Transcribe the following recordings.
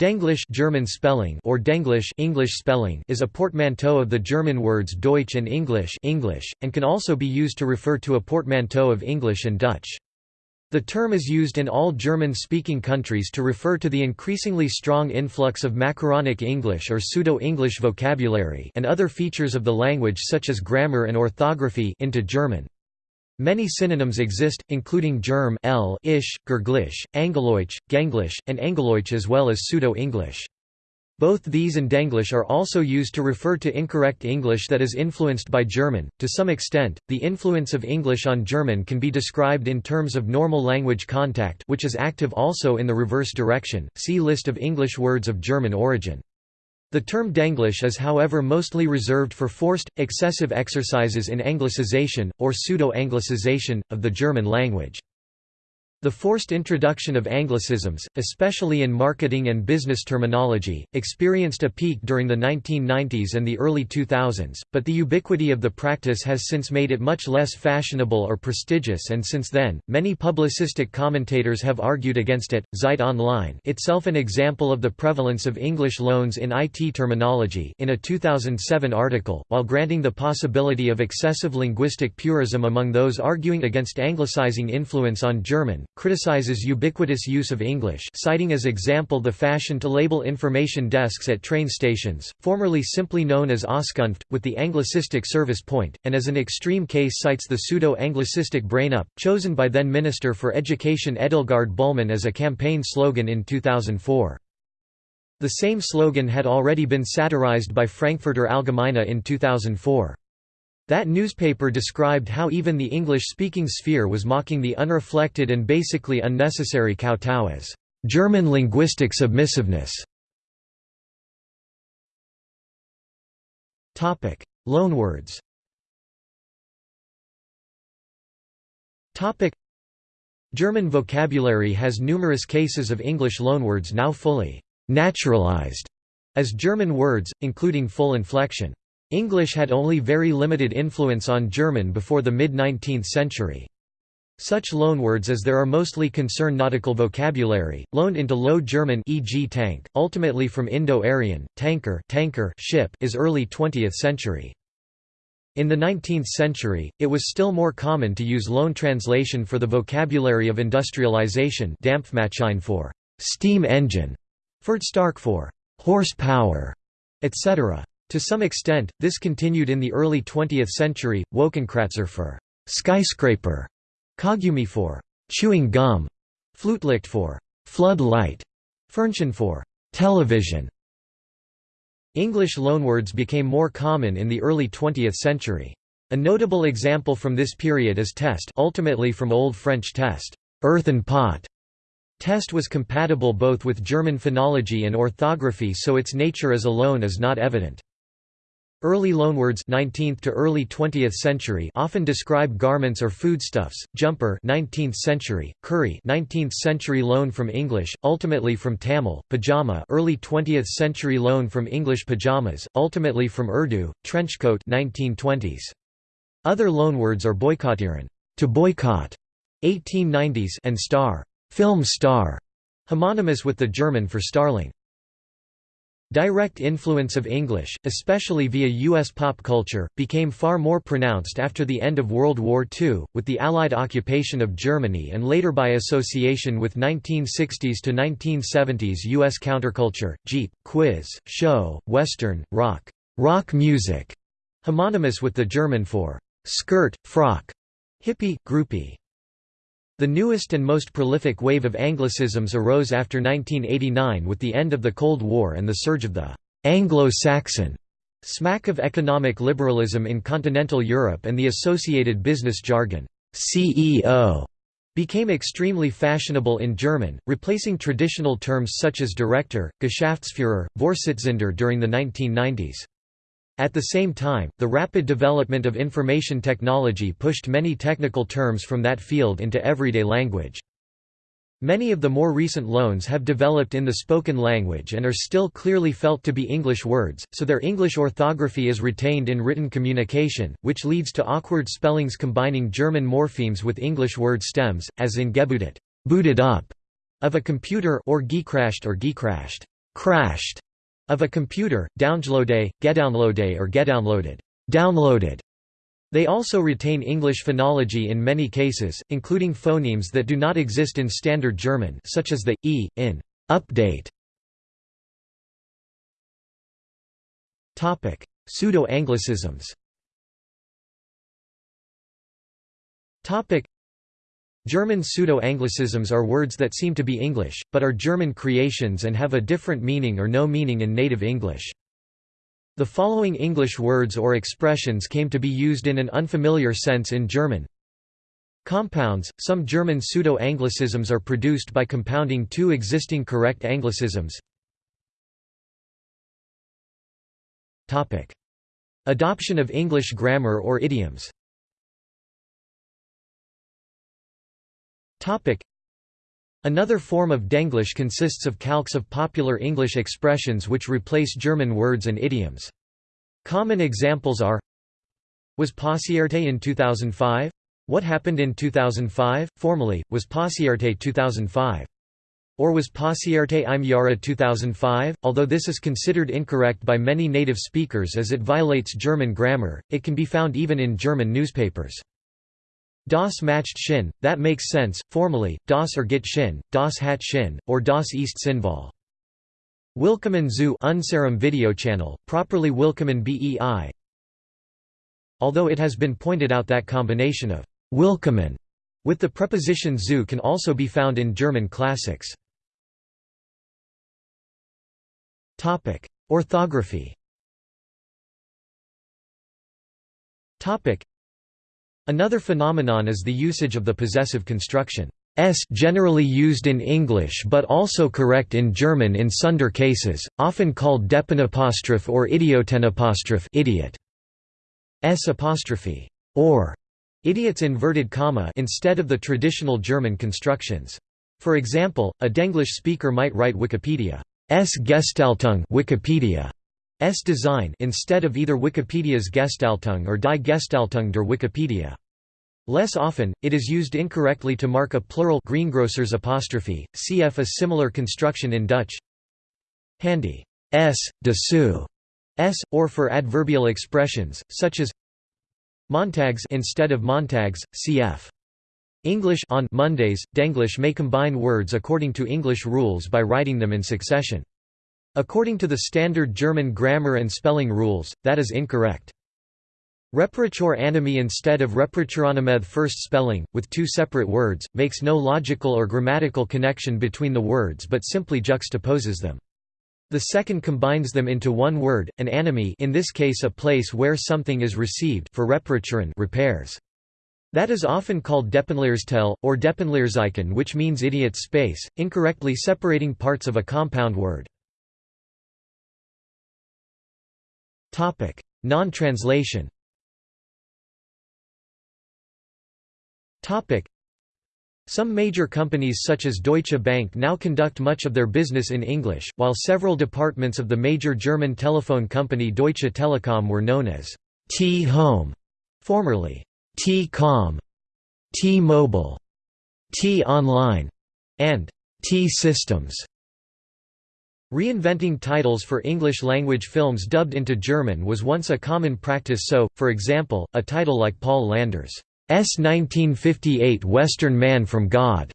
Denglisch German spelling or Denglisch English spelling is a portmanteau of the German words Deutsch and English English, and can also be used to refer to a portmanteau of English and Dutch. The term is used in all German-speaking countries to refer to the increasingly strong influx of macaronic English or pseudo-English vocabulary and other features of the language such as grammar and orthography into German. Many synonyms exist, including Germ L, Ish, Gerglish, Angeloich, Ganglish, and Engeloich as well as Pseudo-English. Both these and Denglish are also used to refer to incorrect English that is influenced by German. To some extent, the influence of English on German can be described in terms of normal language contact, which is active also in the reverse direction. See list of English words of German origin. The term Denglish is however mostly reserved for forced, excessive exercises in Anglicization, or pseudo-Anglicization, of the German language. The forced introduction of Anglicisms, especially in marketing and business terminology, experienced a peak during the 1990s and the early 2000s, but the ubiquity of the practice has since made it much less fashionable or prestigious and since then, many publicistic commentators have argued against it. Zeit Online itself an example of the prevalence of English loans in IT terminology in a 2007 article, while granting the possibility of excessive linguistic purism among those arguing against anglicizing influence on German, criticizes ubiquitous use of English citing as example the fashion to label information desks at train stations, formerly simply known as Auskunft, with the anglicistic service point, and as an extreme case cites the pseudo-anglicistic brain-up, chosen by then Minister for Education Edelgard Bulmahn as a campaign slogan in 2004. The same slogan had already been satirized by Frankfurter Allgemeine in 2004. That newspaper described how even the English-speaking sphere was mocking the unreflected and basically unnecessary kowtow as German linguistic submissiveness. Topic: Loanwords. Topic: German vocabulary has numerous cases of English loanwords now fully naturalized as German words, including full inflection. English had only very limited influence on German before the mid-19th century. Such loanwords as there are mostly concern nautical vocabulary, loaned into Low German e.g. tank, ultimately from Indo-Aryan, tanker, tanker ship is early 20th century. In the 19th century, it was still more common to use loan translation for the vocabulary of industrialization Dampfmaschine for steam engine, Stark for horsepower, etc. To some extent, this continued in the early 20th century, Wolkenkratzer for skyscraper, Kaugummi for chewing gum, Flutlicht for flood light, Fernsehen for television. English loanwords became more common in the early 20th century. A notable example from this period is test ultimately from Old French test, earthen pot. Test was compatible both with German phonology and orthography so its nature as a loan is not evident. Early loanwords 19th to early 20th century often describe garments or foodstuffs. Jumper 19th century, curry 19th century loan from English, ultimately from Tamil, pajama early 20th century loan from English pajamas, ultimately from Urdu, trenchcoat 1920s. Other loanwords are boykottieren to boycott 1890s and star film star, homonymous with the German for starling. Direct influence of English, especially via U.S. pop culture, became far more pronounced after the end of World War II, with the Allied occupation of Germany and later by association with 1960s to 1970s U.S. counterculture, Jeep, quiz, show, western, rock, rock music, homonymous with the German for skirt, frock, hippie, groupie. The newest and most prolific wave of Anglicisms arose after 1989 with the end of the Cold War and the surge of the Anglo-Saxon smack of economic liberalism in continental Europe and the associated business jargon CEO became extremely fashionable in German, replacing traditional terms such as director, Geschäftsführer, Vorsitzender during the 1990s. At the same time, the rapid development of information technology pushed many technical terms from that field into everyday language. Many of the more recent loans have developed in the spoken language and are still clearly felt to be English words, so their English orthography is retained in written communication, which leads to awkward spellings combining German morphemes with English word stems, as in gebootet booted up, of a computer or gecrashed or gecrashed. crashed of a computer, downloade, gedownloade or gedownloaded, downloaded. They also retain English phonology in many cases, including phonemes that do not exist in Standard German such as the, e, in, update. Pseudo-Anglicisms German pseudo-Anglicisms are words that seem to be English, but are German creations and have a different meaning or no meaning in native English. The following English words or expressions came to be used in an unfamiliar sense in German. Compounds – Some German pseudo-Anglicisms are produced by compounding two existing correct Anglicisms. Adoption of English grammar or idioms Another form of Denglish consists of calques of popular English expressions which replace German words and idioms. Common examples are Was passierte in 2005? What happened in 2005? Formally, was passierte 2005. Or was passierte im Jahre 2005? Although this is considered incorrect by many native speakers as it violates German grammar, it can be found even in German newspapers. Das matched Shin, that makes sense, formally, Das or Git Shin, Das hat Shin, or Das East Sinval. Willkommen zu Unserem video channel, properly Willkommen BEI. Although it has been pointed out that combination of Willkommen with the preposition zu can also be found in German classics. Orthography Another phenomenon is the usage of the possessive construction s generally used in English but also correct in German in sunder cases, often called Deppenapostroph or idiotenapostrophe idiot. s apostrophe or idiots inverted comma instead of the traditional German constructions. For example, a Denglish speaker might write Wikipedia s Gestaltung Wikipedia S design instead of either Wikipedia's Gestaltung or Die Gestaltung der Wikipedia. Less often, it is used incorrectly to mark a plural greengrocers apostrophe, cf a similar construction in Dutch. Handy s, dessous, s, or for adverbial expressions, such as Montags instead of Montags, cf. English on Mondays, Denglish may combine words according to English rules by writing them in succession. According to the standard German grammar and spelling rules, that is incorrect. Reparatur anime instead of reparaturanameth first spelling, with two separate words, makes no logical or grammatical connection between the words but simply juxtaposes them. The second combines them into one word, an anime in this case a place where something is received for reparaturen repairs. That is often called Depenleerstel, or Deppenleerzeichen which means idiot space, incorrectly separating parts of a compound word. Non-translation. Some major companies such as Deutsche Bank now conduct much of their business in English, while several departments of the major German telephone company Deutsche Telekom were known as T-Home, formerly T-Com, T-Mobile, T-Online, and T-Systems. Reinventing titles for English-language films dubbed into German was once a common practice so, for example, a title like Paul Landres' S 1958 Western Man from God's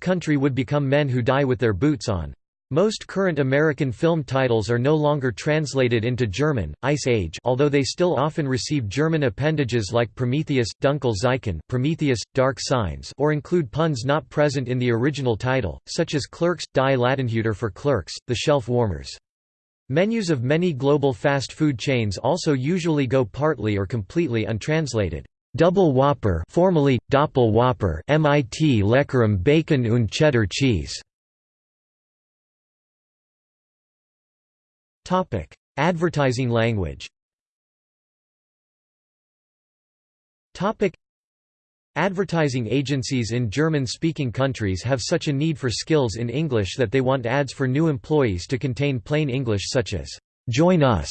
Country would become Men Who Die With Their Boots On. Most current American film titles are no longer translated into German, Ice Age although they still often receive German appendages like Prometheus, Dunkel Zeichen Prometheus, Dark Signs or include puns not present in the original title, such as Clerks, Die Ladenhüter for Clerks, The Shelf Warmers. Menus of many global fast food chains also usually go partly or completely untranslated. Double Whopper formerly, Doppel Whopper MIT Leckerem Bacon und Cheddar Cheese Advertising language. Topic: Advertising agencies in German-speaking countries have such a need for skills in English that they want ads for new employees to contain plain English such as "Join us."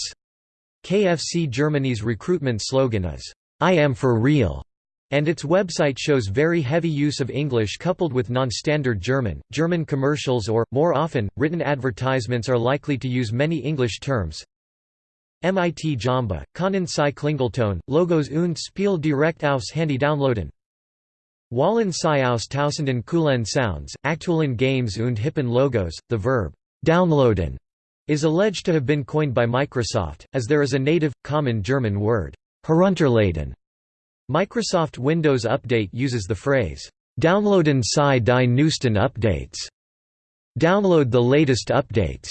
KFC Germany's recruitment slogan is "I am for real." And its website shows very heavy use of English coupled with non-standard German. German commercials or, more often, written advertisements are likely to use many English terms. MIT Jamba, Können Sie Klingelton, Logos und Spiel direkt aus Handy downloaden. Wallen Sie aus Tausenden coolen Sounds, aktuellen Games und hippen Logos. The verb downloaden is alleged to have been coined by Microsoft, as there is a native, common German word, herunterladen. Microsoft Windows Update uses the phrase, Downloaden Sie die neuesten Updates. Download the latest updates,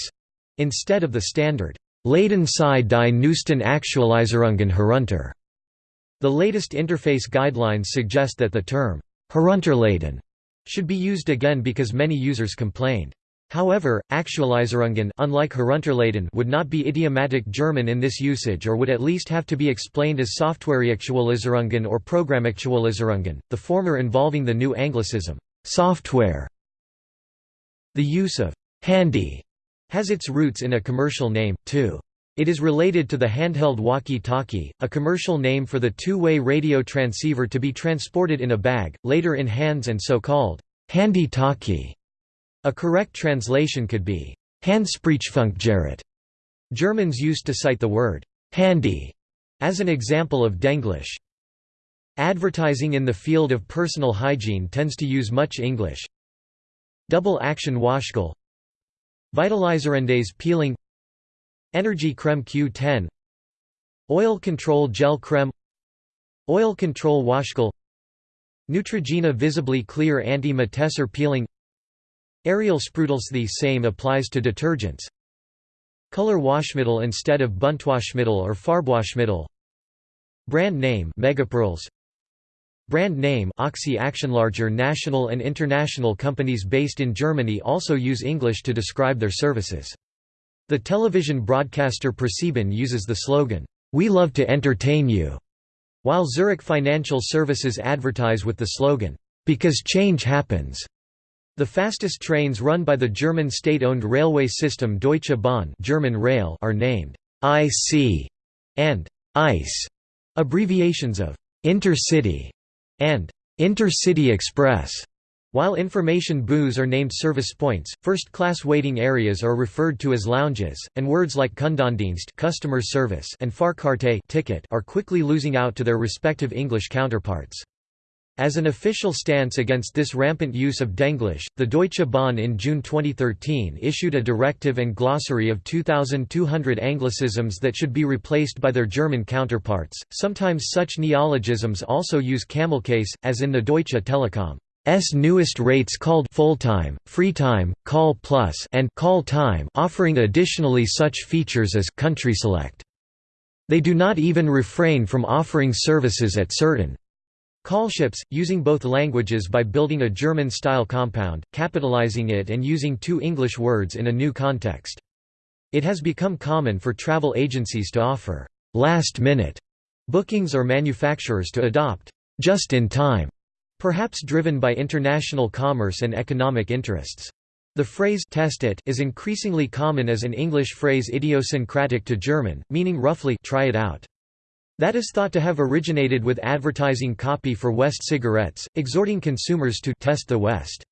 instead of the standard, Laden Sie die neuesten Aktualisierungen herunter. The latest interface guidelines suggest that the term, herunterladen, should be used again because many users complained. However, Aktualisierungen unlike would not be idiomatic German in this usage or would at least have to be explained as Softwareaktualisierungen or Programmaktualisierungen, the former involving the new anglicism, software. The use of «handy» has its roots in a commercial name, too. It is related to the handheld walkie-talkie, a commercial name for the two-way radio transceiver to be transported in a bag, later in hands and so called handy talkie. A correct translation could be Handsprechfunkgerät. Germans used to cite the word handy as an example of Denglisch. Advertising in the field of personal hygiene tends to use much English. Double action Waschgel Vitalizerendes peeling Energy creme Q10 Oil control gel creme Oil control Waschgel Neutrogena visibly clear anti-matesser peeling Ariel sprudels The same applies to detergents. Color Waschmittel instead of Buntwaschmittel or Farbwaschmittel. Brand name Megapearls. Brand name Oxy Action Larger national and international companies based in Germany also use English to describe their services. The television broadcaster ProSieben uses the slogan, "We love to entertain you," while Zurich Financial Services advertise with the slogan, "Because change happens." The fastest trains run by the German state-owned railway system Deutsche Bahn German Rail are named IC and ICE, abbreviations of Intercity and Intercity Express. While information booths are named service points, first-class waiting areas are referred to as lounges, and words like Kundendienst customer service and Fahrkarte ticket are quickly losing out to their respective English counterparts. As an official stance against this rampant use of Denglisch, the Deutsche Bahn in June 2013 issued a directive and glossary of 2,200 Anglicisms that should be replaced by their German counterparts. Sometimes such neologisms also use camelcase, as in the Deutsche Telekom. S newest rates called full-time, free time, call plus and call time offering additionally such features as country select. They do not even refrain from offering services at certain Callships, using both languages by building a German-style compound, capitalizing it and using two English words in a new context. It has become common for travel agencies to offer «last-minute» bookings or manufacturers to adopt «just-in-time», perhaps driven by international commerce and economic interests. The phrase test it is increasingly common as an English phrase idiosyncratic to German, meaning roughly try it out. That is thought to have originated with advertising copy for West cigarettes, exhorting consumers to test the West.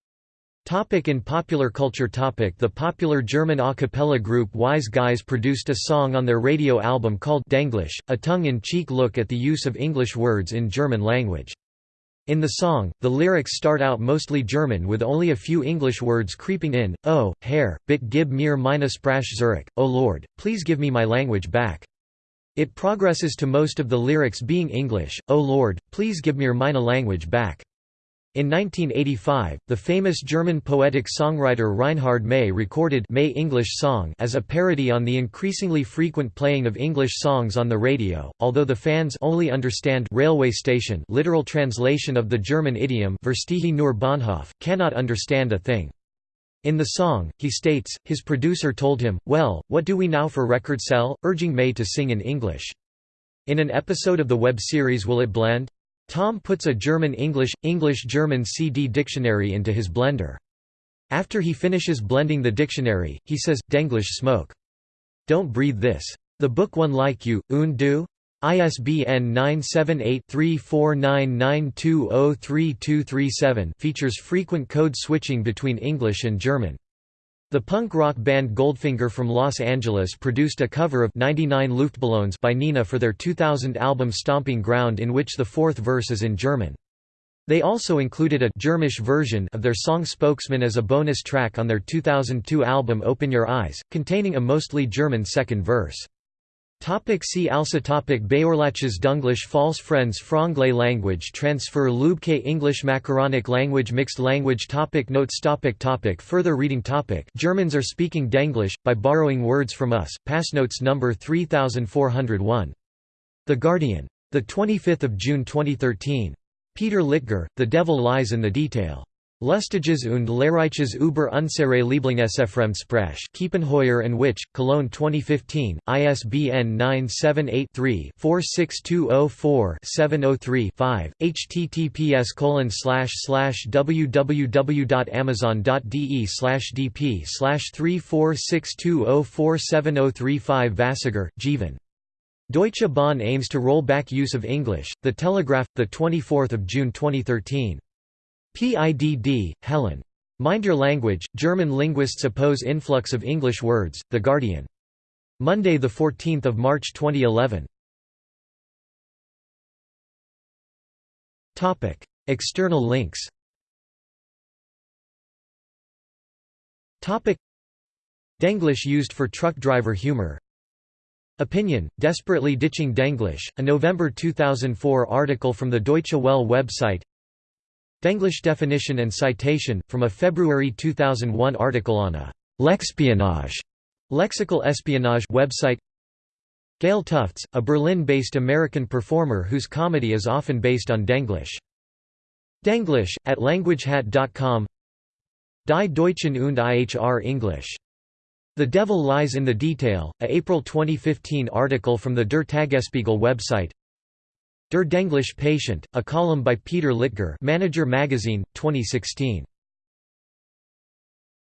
Topic in popular culture topic The popular German a cappella group Wise Guys produced a song on their radio album called Denglisch, a tongue-in-cheek look at the use of English words in German language. In the song, the lyrics start out mostly German with only a few English words creeping in, Oh, Herr, bitte gib mir meine Sprache zurück, oh Lord, please give me my language back. It progresses to most of the lyrics being English, O Lord, please give me meine language back. In 1985, the famous German poetic songwriter Reinhard Mey recorded May English Song as a parody on the increasingly frequent playing of English songs on the radio, although the fans only understand railway station literal translation of the German idiom Verstehe nur Bahnhof, cannot understand a thing. In the song, he states, his producer told him, well, what do we now for record sell, urging Mey to sing in English. In an episode of the web series Will It Blend? Tom puts a German-English, English-German CD dictionary into his blender. After he finishes blending the dictionary, he says, Denglish smoke. Don't breathe this. The book one like you, un du? ISBN 978-3499203237 features frequent code switching between English and German. The punk rock band Goldfinger from Los Angeles produced a cover of 99 Luftballons by Nena for their 2000 album Stomping Ground in which the fourth verse is in German. They also included a Germish version of their song Spokesman as a bonus track on their 2002 album Open Your Eyes, containing a mostly German second verse. Topic see also topic Bäuerliches Dunglish False Friends Franglais Language Transfer Lübke English Macaronic Language Mixed Language topic Notes topic topic Further reading topic Germans are speaking Denglish, by borrowing words from us, Pass notes number 3401. The Guardian. 25 June 2013. Peter Littger, The Devil Lies in the Detail. Lustiges und Lehrreiches über unsere Lieblingsfremdsprache Kiepenheuer and Witsch, Cologne 2015, ISBN 978-3-46204-703-5, https www.amazon.de dp 3462047035 Vasagar, Jeevan. Deutsche Bahn aims to roll back use of English, The Telegraph, 24 June 2013. PIDD, Helen. Mind Your Language, German linguists oppose influx of English words, The Guardian. Monday 14 March 2011. External links Denglish used for truck driver humor Opinion, Desperately Ditching Denglish, a November 2004 article from the Deutsche Welle website Denglish definition and citation, from a February 2001 article on a «lexpionage» lexical espionage website Gayle Tufts, a Berlin-based American performer whose comedy is often based on Denglish. Denglish, at languagehat.com Die Deutschen und IHR English. The Devil Lies in the Detail, a April 2015 article from the Der Tagesspiegel website Der Denglish Patient, a column by Peter Littger Manager Magazine, 2016.